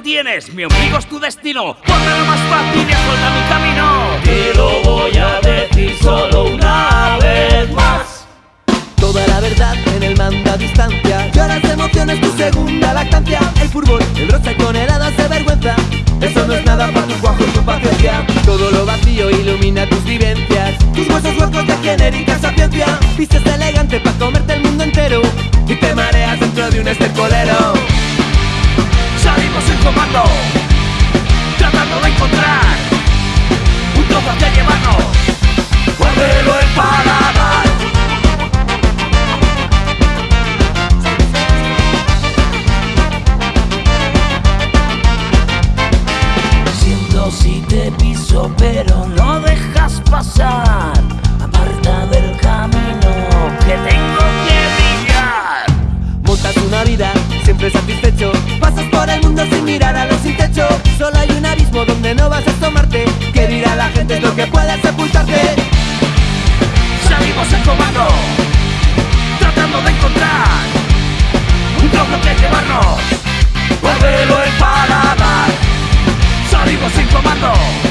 tienes, mi ombligo es tu destino. Ponme lo más fácil y asfalta mi camino. Te lo voy a decir solo una vez más. Toda la verdad en el mando a distancia Lloras de emociones tu segunda lactancia El fútbol, el rosa con heladas de vergüenza Eso no es nada para tus guajos, tu paciencia Todo lo vacío ilumina tus vivencias Tus huesos huecos de genérica sapiencia Vistes elegante para comerte tratando de encontrar un trozo que llevarnos. Guárdelo en paladar. Siento si te piso, pero no dejas pasar. Aparta del camino que tengo que brillar. Montas una vida siempre satisfecho. Pasas por el mundo sin mirar a los sin techo. Solo hay un abismo donde no vas a tomarte. Que dirá la gente lo que pueda sepultarte. Salimos en comando Tratando de encontrar Un trozo que llevarnos Por el paladar. Salimos en comando.